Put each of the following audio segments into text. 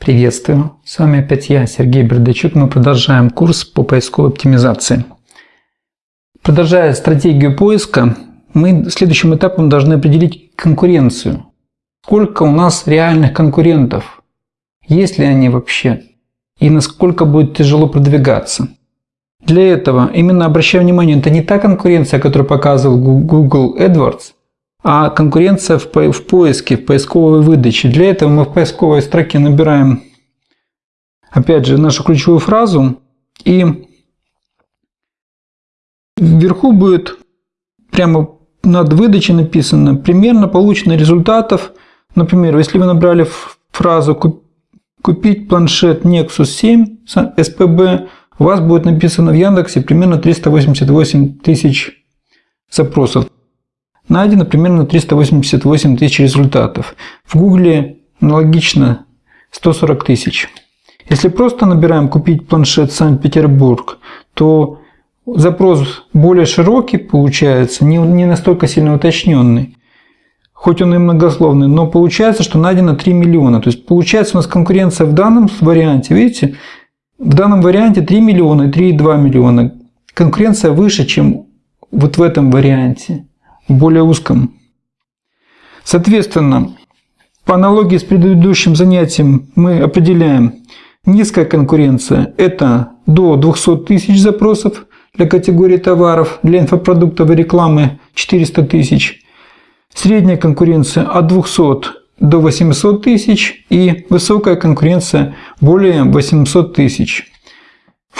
Приветствую! С вами опять я, Сергей Бердачук. Мы продолжаем курс по поисковой оптимизации. Продолжая стратегию поиска, мы следующим этапом должны определить конкуренцию. Сколько у нас реальных конкурентов? Есть ли они вообще? И насколько будет тяжело продвигаться? Для этого именно обращаю внимание, это не та конкуренция, которую показывал Google AdWords – а конкуренция в, по в поиске, в поисковой выдаче. Для этого мы в поисковой строке набираем, опять же, нашу ключевую фразу, и вверху будет прямо над выдачей написано примерно получено результатов. Например, если вы набрали фразу «Купить планшет Nexus 7 SPB», у вас будет написано в Яндексе примерно 388 тысяч запросов найдено примерно 388 тысяч результатов. В Гугле аналогично 140 тысяч. Если просто набираем «купить планшет Санкт-Петербург», то запрос более широкий получается, не, настолько сильно уточненный. Хоть он и многословный, но получается, что найдено 3 миллиона. То есть получается у нас конкуренция в данном варианте, видите, в данном варианте 3 миллиона и 3,2 миллиона. Конкуренция выше, чем вот в этом варианте более узком. Соответственно, по аналогии с предыдущим занятием мы определяем низкая конкуренция – это до 200 тысяч запросов для категории товаров, для инфопродуктовой рекламы 400 тысяч, средняя конкуренция от 200 до 800 тысяч и высокая конкуренция более 800 тысяч.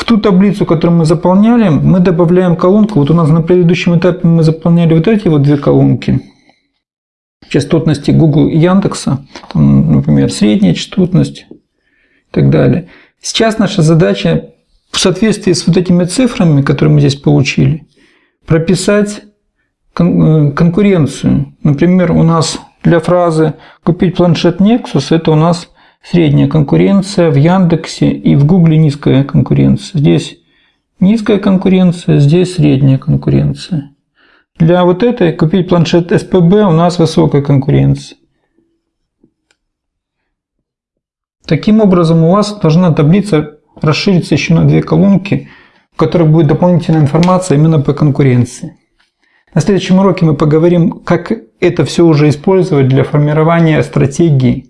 В ту таблицу, которую мы заполняли, мы добавляем колонку. Вот у нас на предыдущем этапе мы заполняли вот эти вот две колонки. Частотности Google и Яндекса. Там, например, средняя частотность и так далее. Сейчас наша задача в соответствии с вот этими цифрами, которые мы здесь получили, прописать кон конкуренцию. Например, у нас для фразы «купить планшет Nexus» это у нас средняя конкуренция, в Яндексе и в Гугле низкая конкуренция. Здесь низкая конкуренция, здесь средняя конкуренция. Для вот этой купить планшет СПБ у нас высокая конкуренция. Таким образом у вас должна таблица расшириться еще на две колонки, в которых будет дополнительная информация именно по конкуренции. На следующем уроке мы поговорим, как это все уже использовать для формирования стратегии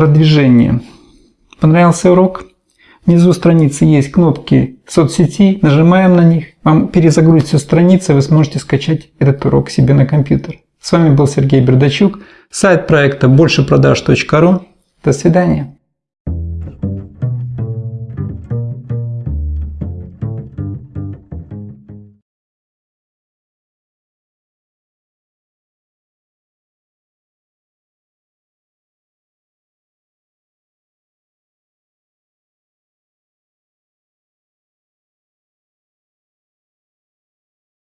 продвижение. Понравился урок? Внизу страницы есть кнопки соцсети, нажимаем на них, вам перезагрузится страница, вы сможете скачать этот урок себе на компьютер. С вами был Сергей Бердачук, сайт проекта большепродаж.ру. До свидания.